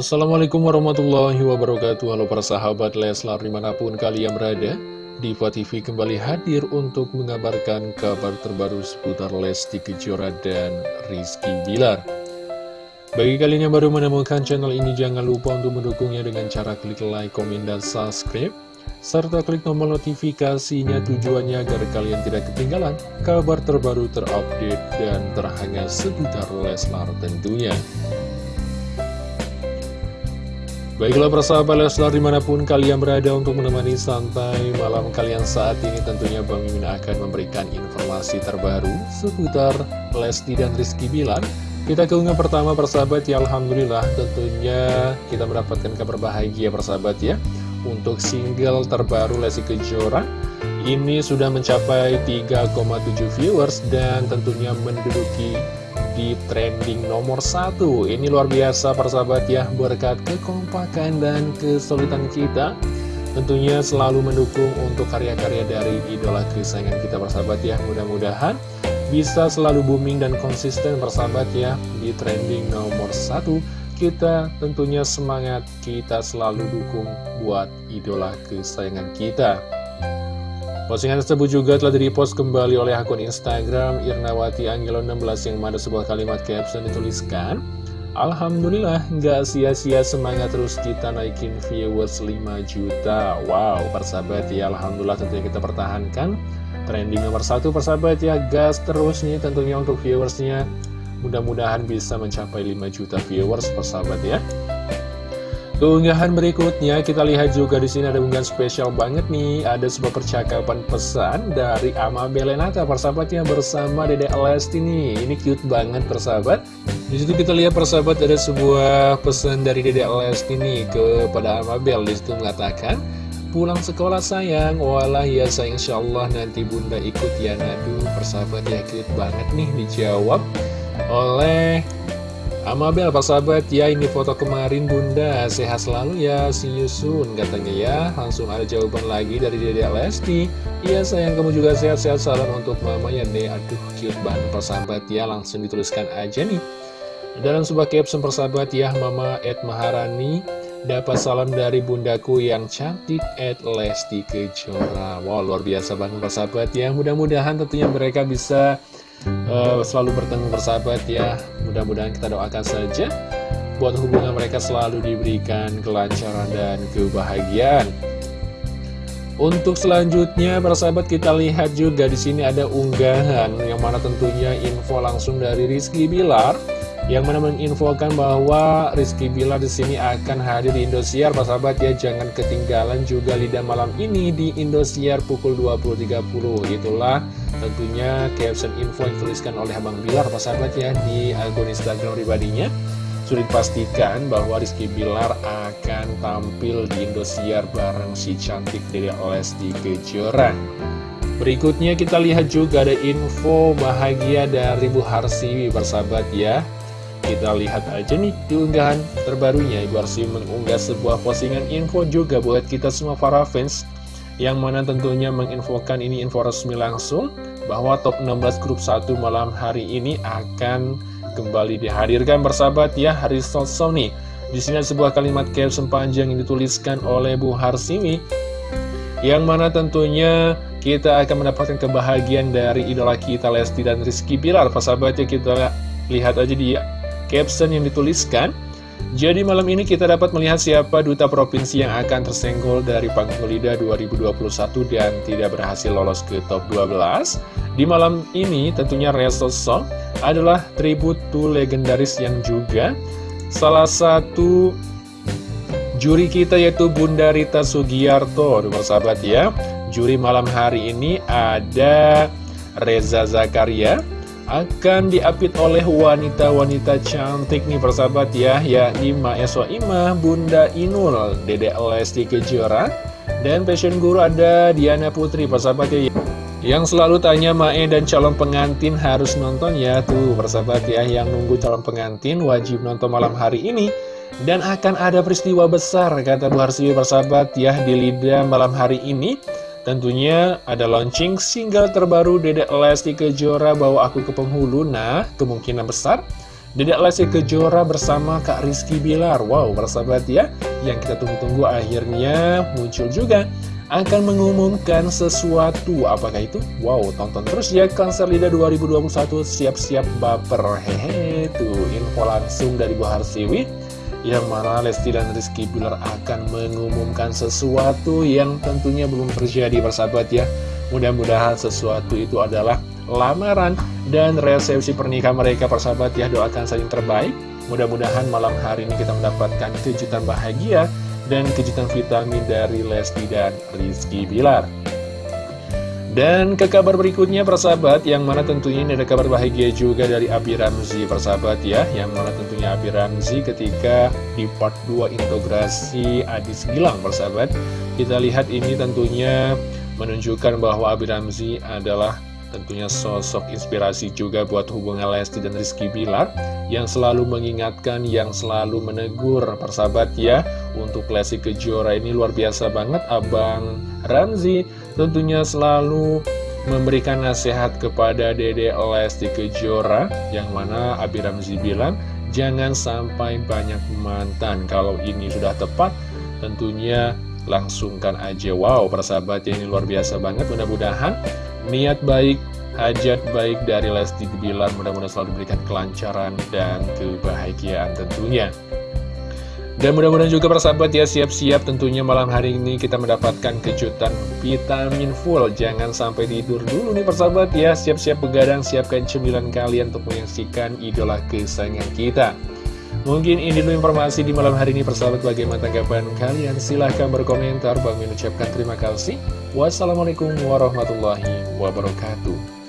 Assalamualaikum warahmatullahi wabarakatuh. Halo para sahabat Leslar di mana pun kalian berada Diva TV kembali hadir untuk mengabarkan kabar terbaru seputar Lesti Kejora dan Rizky Bilar. Bagi kalian yang baru menemukan channel ini jangan lupa untuk mendukungnya dengan cara klik like, komen, dan subscribe serta klik tombol notifikasinya tujuannya agar kalian tidak ketinggalan kabar terbaru terupdate dan terhangat seputar Leslar tentunya Baiklah persahabat Leslar di mana pun kalian berada untuk menemani santai malam kalian saat ini tentunya Bang Mimin akan memberikan informasi terbaru seputar Lesti dan Rizky Bilar. Kita keunggah pertama persahabat ya Alhamdulillah tentunya kita mendapatkan kabar bahagia persahabat ya Untuk single terbaru Lesti Kejora. Ini sudah mencapai 3,7 viewers dan tentunya menduduki di trending nomor satu. Ini luar biasa persahabat ya Berkat kekompakan dan kesulitan kita. Tentunya selalu mendukung untuk karya-karya dari idola kesayangan kita persahabat ya. Mudah-mudahan bisa selalu booming dan konsisten persahabat ya Di trending nomor satu. Kita tentunya semangat kita selalu dukung buat idola kesayangan kita Postingan tersebut juga telah di-repost kembali oleh akun Instagram Irnawati Angelo 16 yang mana sebuah kalimat caption dituliskan Alhamdulillah nggak sia-sia semangat terus kita naikin viewers 5 juta. Wow persahabat ya Alhamdulillah tentunya kita pertahankan. Trending nomor satu persahabat ya gas terus nih tentunya untuk viewersnya. Mudah-mudahan bisa mencapai 5 juta viewers persahabat ya Keunggahan berikutnya kita lihat juga di sini ada unggahan spesial banget nih. Ada sebuah percakapan pesan dari Ama Belenata persahabatnya bersama Dede Lesti nih. Ini cute banget persahabat. Di situ kita lihat persahabat ada sebuah pesan dari Dede Lesti nih kepada Ama Bel. Di situ mengatakan pulang sekolah sayang walah ya sayang insyaallah nanti bunda ikut ya nadu persahabat ya cute banget nih dijawab oleh Amabel Pak sahabat? Ya ini foto kemarin bunda. Sehat selalu ya see you soon katanya ya. Langsung ada jawaban lagi dari Dede Lesti. Iya sayang kamu juga sehat-sehat. Salam untuk mamanya deh aduh cute banget persahabat ya langsung dituliskan aja nih. Dalam sebuah caption persahabat ya Mama Ed Maharani dapat salam dari bundaku yang cantik Ed Lesti Kejora. Wow luar biasa banget persahabat ya mudah-mudahan tentunya mereka bisa uh, selalu bertemu bersahabat ya. Mudah-mudahan kita doakan saja Buat hubungan mereka selalu diberikan kelancaran dan kebahagiaan. Untuk selanjutnya, persahabat kita lihat juga di sini ada unggahan yang mana tentunya info langsung dari Rizky Bilar yang mana menginfokan bahwa Rizky Bilar di sini akan hadir di Indosiar, persahabat ya jangan ketinggalan juga lidah malam ini di Indosiar pukul 20.30. Itulah tentunya caption info yang dituliskan oleh Abang Bilar, persahabat ya di akun Instagram pribadinya. Sudah dipastikan bahwa Rizky Bilar akan tampil di Indosiar bareng si cantik dari Lesti Kejora. Berikutnya kita lihat juga ada info bahagia dari Bu Harsiwi bersahabat ya. Kita lihat aja nih di terbarunya Ibu Harsiwi mengunggah sebuah postingan info juga buat kita semua para fans yang mana tentunya menginfokan ini info resmi langsung bahwa top 16 grup 1 malam hari ini akan kembali dihadirkan bersahabat ya Harisol Sony. Di sini ada sebuah kalimat caption panjang yang dituliskan oleh Bu Harsiwi yang mana tentunya kita akan mendapatkan kebahagiaan dari idola kita Lesti dan Rizky Bilar. Persahabat ya kita lihat aja di caption yang dituliskan. Jadi malam ini kita dapat melihat siapa duta provinsi yang akan tersenggol dari panggung lidah 2021 dan tidak berhasil lolos ke top 12. Di malam ini tentunya Resto Song adalah tribut legendaris yang juga salah satu juri kita yaitu Bunda Rita Sugiarto, sahabat ya. Juri malam hari ini ada Reza Zakaria, akan diapit oleh wanita-wanita cantik nih persahabat ya. Yakni Maeswa Ima, Bunda Inul, Dede Lesti Kejora dan fashion guru ada Diana Putri persahabat ya. Yang selalu tanya Mae dan calon pengantin harus nonton ya Tuh persahabat ya. Yang nunggu calon pengantin wajib nonton malam hari ini. Dan akan ada peristiwa besar kata Bu Harsiwi persahabat ya di Lida malam hari ini Tentunya ada launching single terbaru Dedek Lesti Kejora bawa aku ke penghulu. Nah kemungkinan besar Dedek Lesti Kejora bersama Kak Rizky Bilar. Wow, persahabat ya. Yang kita tunggu-tunggu akhirnya muncul juga Akan mengumumkan sesuatu. Apakah itu? Wow, tonton terus ya Konser Lida 2021 Siap-siap baper. Hehe, tuh info langsung dari Bu Harsiwi Yang mana Lesti dan Rizky Bilar akan mengumumkan sesuatu Yang tentunya belum terjadi persahabat ya. Mudah-mudahan sesuatu itu adalah lamaran dan resepsi pernikahan mereka persahabat ya. Doakan saling terbaik. Mudah-mudahan malam hari ini kita mendapatkan kejutan bahagia dan kejutan vitamin dari Lesti dan Rizky Bilar dan ke kabar berikutnya persahabat yang mana tentunya ini ada kabar bahagia juga dari Abi Ramzi persahabat ya. Yang mana tentunya Abi Ramzi ketika di part 2 integrasi Adis Gilang persahabat. Kita lihat ini tentunya menunjukkan bahwa Abi Ramzi adalah Tentunya sosok inspirasi juga buat hubungan Lesti dan Rizky Bilar. Yang selalu mengingatkan, yang selalu menegur persahabat ya Untuk Lesti Kejora ini luar biasa banget. Abang Ramzi tentunya selalu memberikan nasihat kepada Dede Lesti Kejora Yang mana Abi Ramzi bilang Jangan sampai banyak mantan. Kalau ini sudah tepat tentunya langsungkan aja. Wow persahabat ini luar biasa banget. Mudah-mudahan niat baik, hajat baik dari Lesti Bilar mudah-mudahan selalu diberikan kelancaran dan kebahagiaan tentunya. Dan mudah-mudahan juga persahabat ya siap-siap tentunya malam hari ini kita mendapatkan kejutan vitamin full. Jangan sampai tidur dulu nih persahabat ya. Siap-siap begadang, siapkan cemilan kalian untuk menyaksikan idola kesayangan kita. Mungkin ini dulu informasi di malam hari ini persahabat bagaimana tanggapan kalian silahkan berkomentar Bang ucapkan terima kasih Wassalamualaikum warahmatullahi wabarakatuh